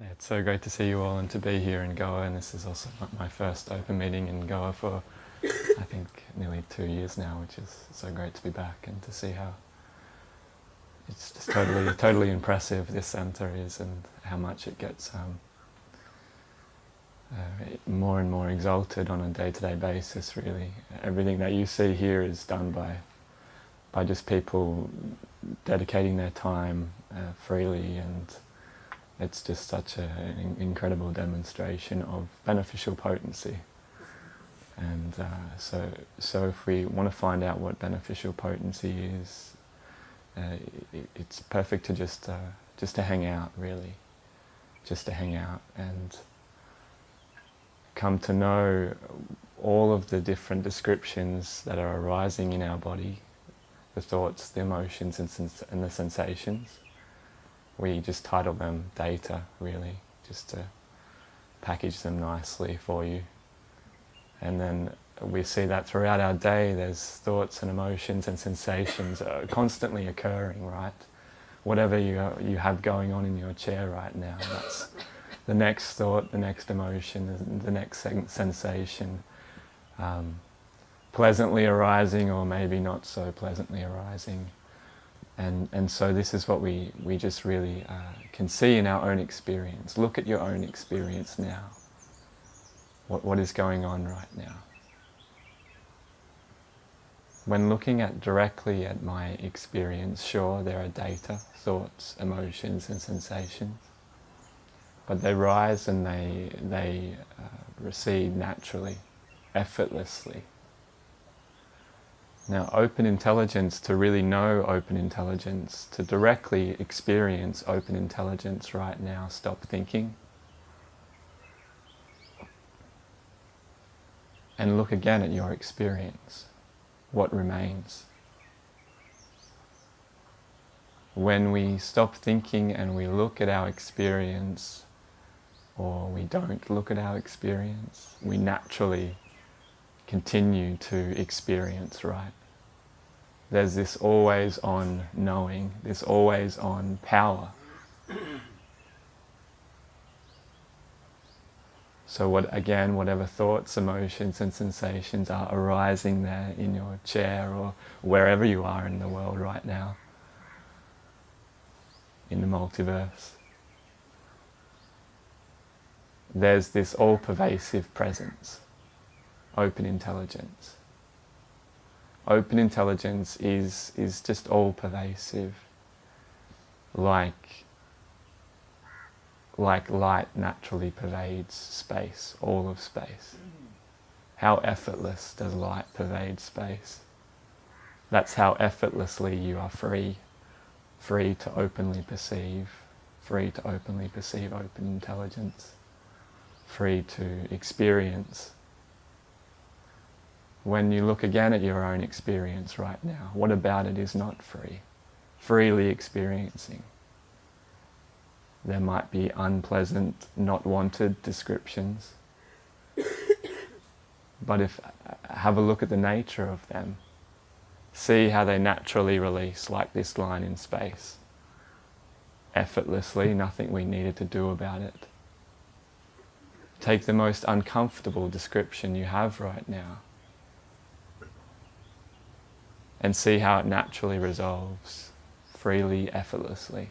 It's so great to see you all and to be here in Goa and this is also my first open meeting in Goa for I think nearly two years now which is so great to be back and to see how it's just totally totally impressive this centre is and how much it gets um, uh, more and more exalted on a day-to-day -day basis really. Everything that you see here is done by by just people dedicating their time uh, freely and it's just such a, an incredible demonstration of beneficial potency. And uh, so, so if we want to find out what beneficial potency is, uh, it, it's perfect to just uh, just to hang out, really, just to hang out and come to know all of the different descriptions that are arising in our body, the thoughts, the emotions, and, and the sensations we just title them data really, just to package them nicely for you. And then we see that throughout our day there's thoughts and emotions and sensations constantly occurring, right? Whatever you, you have going on in your chair right now, that's the next thought, the next emotion, the next sensation, um, pleasantly arising or maybe not so pleasantly arising. And, and so this is what we, we just really uh, can see in our own experience. Look at your own experience now. What, what is going on right now? When looking at directly at my experience, sure, there are data, thoughts, emotions and sensations, but they rise and they, they uh, recede naturally, effortlessly, now, open intelligence, to really know open intelligence, to directly experience open intelligence right now, stop thinking. And look again at your experience. What remains? When we stop thinking and we look at our experience, or we don't look at our experience, we naturally continue to experience, right? There's this always on knowing, this always on power. So what, again, whatever thoughts, emotions and sensations are arising there in your chair or wherever you are in the world right now, in the multiverse, there's this all-pervasive presence, open intelligence open intelligence is, is just all pervasive, like, like light naturally pervades space, all of space. How effortless does light pervade space? That's how effortlessly you are free, free to openly perceive, free to openly perceive open intelligence, free to experience when you look again at your own experience right now, what about it is not free? Freely experiencing. There might be unpleasant, not wanted descriptions. but if have a look at the nature of them, see how they naturally release like this line in space. Effortlessly, nothing we needed to do about it. Take the most uncomfortable description you have right now and see how it naturally resolves, freely, effortlessly.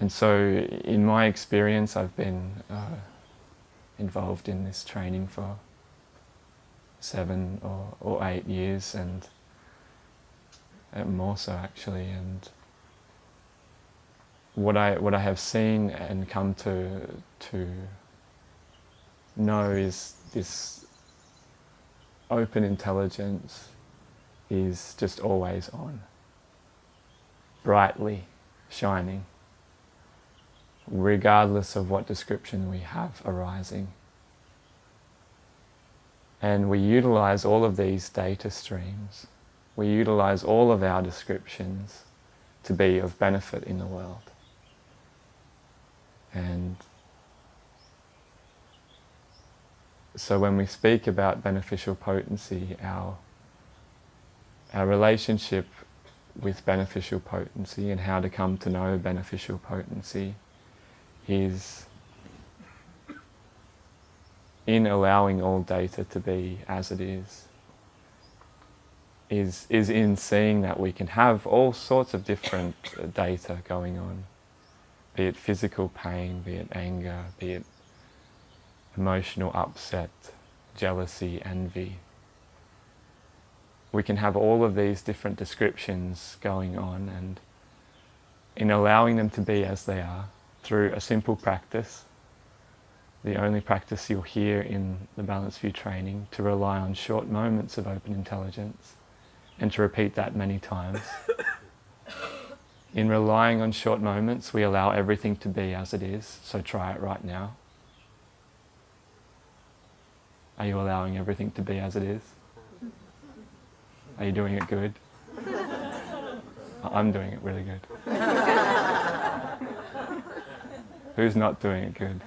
And so, in my experience, I've been uh, involved in this training for seven or, or eight years, and uh, more so actually. And what I what I have seen and come to to know is this open intelligence is just always on, brightly shining, regardless of what description we have arising. And we utilize all of these data streams. We utilize all of our descriptions to be of benefit in the world. And so when we speak about beneficial potency, our, our relationship with beneficial potency and how to come to know beneficial potency is in allowing all data to be as it is, is, is in seeing that we can have all sorts of different data going on, be it physical pain, be it anger, be it emotional upset, jealousy, envy. We can have all of these different descriptions going on and in allowing them to be as they are through a simple practice, the only practice you'll hear in the Balanced View training, to rely on short moments of open intelligence and to repeat that many times. In relying on short moments, we allow everything to be as it is, so try it right now. Are you allowing everything to be as it is? Are you doing it good? I'm doing it really good. Who's not doing it good?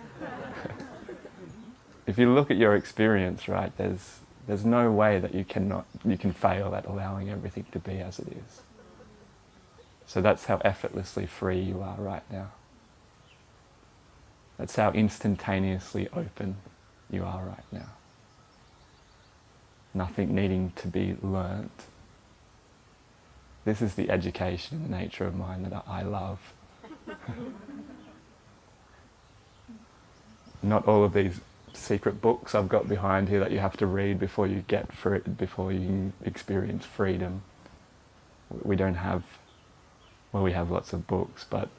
if you look at your experience, right, there's, there's no way that you, cannot, you can fail at allowing everything to be as it is. So that's how effortlessly free you are right now. That's how instantaneously open you are right now nothing needing to be learnt. This is the education in the nature of mind that I love. Not all of these secret books I've got behind here that you have to read before you get free, before you experience freedom. We don't have, well we have lots of books, but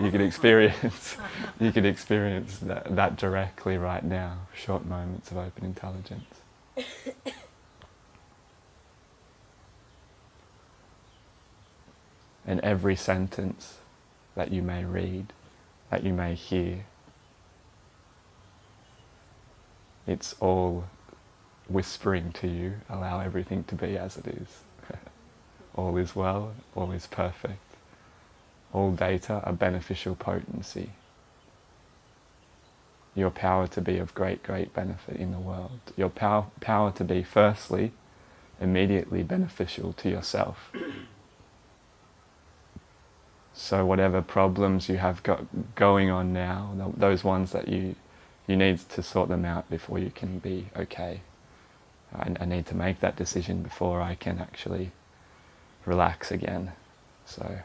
you can experience, you can experience that, that directly right now, short moments of open intelligence. and every sentence that you may read, that you may hear. It's all whispering to you, allow everything to be as it is. all is well, all is perfect. All data are beneficial potency. Your power to be of great, great benefit in the world. Your power, power to be, firstly, immediately beneficial to yourself. So whatever problems you have got going on now, those ones that you you need to sort them out before you can be okay. I, I need to make that decision before I can actually relax again. So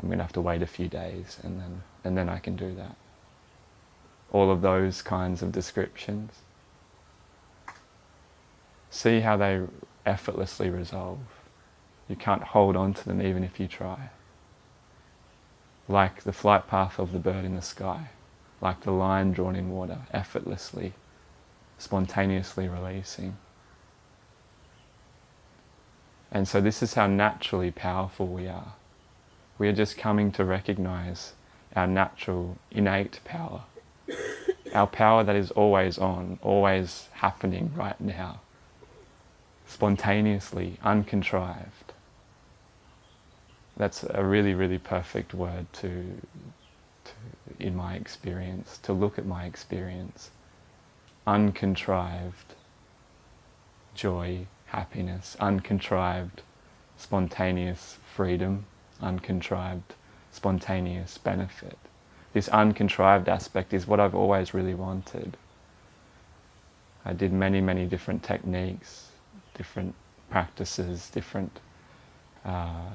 I'm going to have to wait a few days and then and then I can do that. All of those kinds of descriptions. See how they effortlessly resolve. You can't hold on to them even if you try. Like the flight path of the bird in the sky, like the line drawn in water, effortlessly, spontaneously releasing. And so this is how naturally powerful we are. We are just coming to recognize our natural, innate power. Our power that is always on, always happening right now. Spontaneously, uncontrived that's a really, really perfect word to, to, in my experience, to look at my experience. Uncontrived joy, happiness, uncontrived, spontaneous freedom, uncontrived, spontaneous benefit. This uncontrived aspect is what I've always really wanted. I did many, many different techniques, different practices, different uh,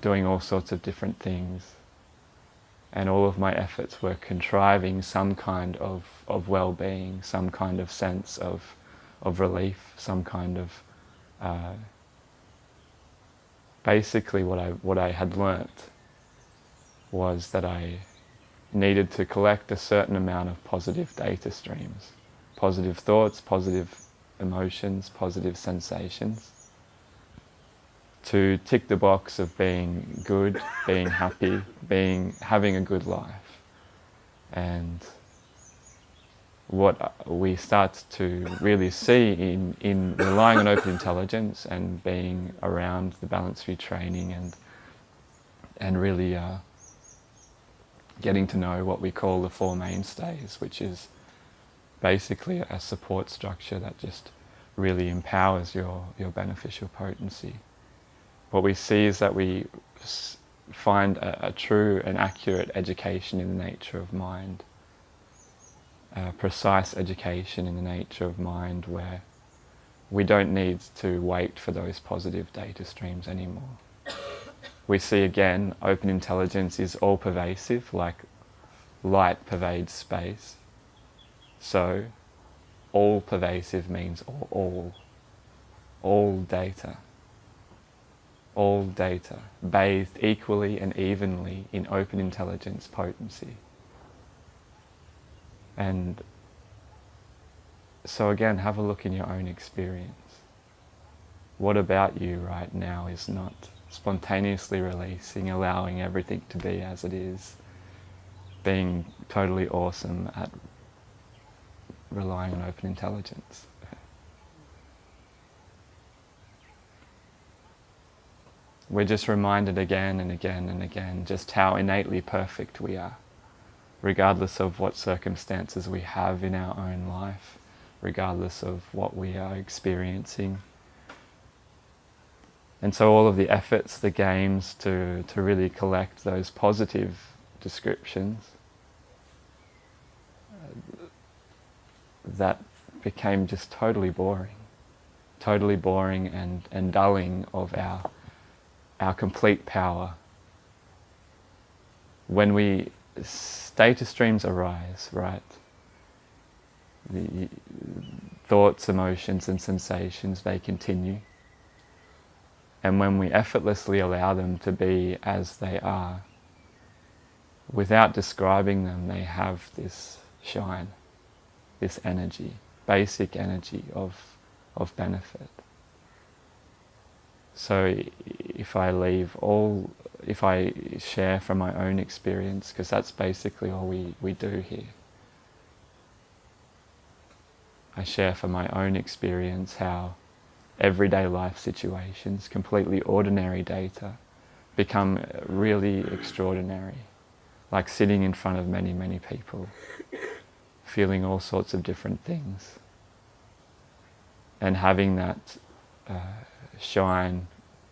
doing all sorts of different things. And all of my efforts were contriving some kind of, of well-being, some kind of sense of, of relief, some kind of... Uh, basically what I, what I had learnt was that I needed to collect a certain amount of positive data streams. Positive thoughts, positive emotions, positive sensations to tick the box of being good, being happy, being having a good life. And what we start to really see in, in relying on open intelligence and being around the Balanced View training and, and really uh, getting to know what we call the four mainstays, which is basically a support structure that just really empowers your, your beneficial potency. What we see is that we find a, a true and accurate education in the nature of mind, a precise education in the nature of mind where we don't need to wait for those positive data streams anymore. We see again, open intelligence is all pervasive, like light pervades space. So, all pervasive means all, all, all data. All data, bathed equally and evenly in open intelligence potency. And so again, have a look in your own experience. What about you right now is not spontaneously releasing, allowing everything to be as it is, being totally awesome at relying on open intelligence. We're just reminded again and again and again just how innately perfect we are, regardless of what circumstances we have in our own life, regardless of what we are experiencing. And so all of the efforts, the games to, to really collect those positive descriptions uh, that became just totally boring, totally boring and, and dulling of our, our complete power. When we, data streams arise, right? The thoughts, emotions and sensations, they continue. And when we effortlessly allow them to be as they are, without describing them, they have this shine this energy, basic energy of, of benefit. So if I leave all, if I share from my own experience, because that's basically all we, we do here. I share from my own experience how everyday life situations, completely ordinary data, become really extraordinary, like sitting in front of many, many people feeling all sorts of different things. And having that uh, shine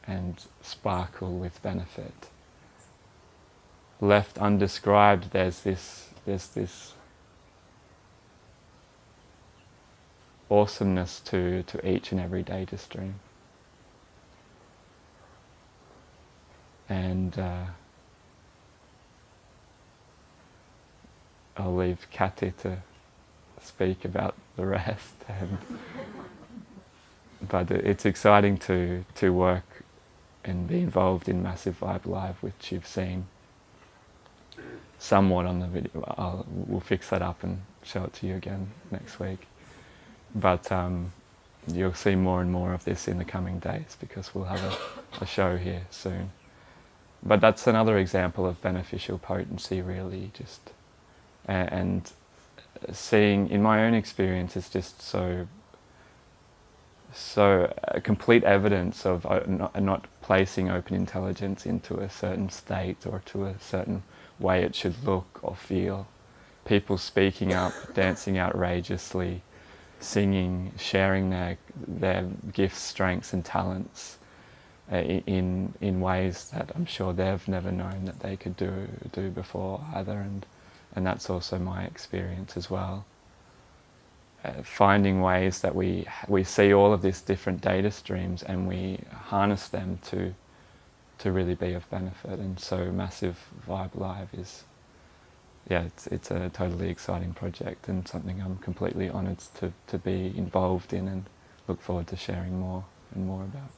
and sparkle with benefit. Left undescribed, there's this, there's this awesomeness to, to each and every data stream. And uh, I'll leave Kathy to speak about the rest. And, but it's exciting to, to work and be involved in Massive Vibe Live, which you've seen somewhat on the video. I'll, we'll fix that up and show it to you again next week. But um, you'll see more and more of this in the coming days because we'll have a, a show here soon. But that's another example of beneficial potency really, just and seeing, in my own experience, it's just so, so uh, complete evidence of uh, not, not placing open intelligence into a certain state or to a certain way it should look or feel. People speaking up, dancing outrageously, singing, sharing their, their gifts, strengths and talents uh, in, in ways that I'm sure they've never known that they could do, do before either. And, and that's also my experience as well. Uh, finding ways that we we see all of these different data streams and we harness them to to really be of benefit. And so massive vibe live is yeah it's it's a totally exciting project and something I'm completely honored to to be involved in and look forward to sharing more and more about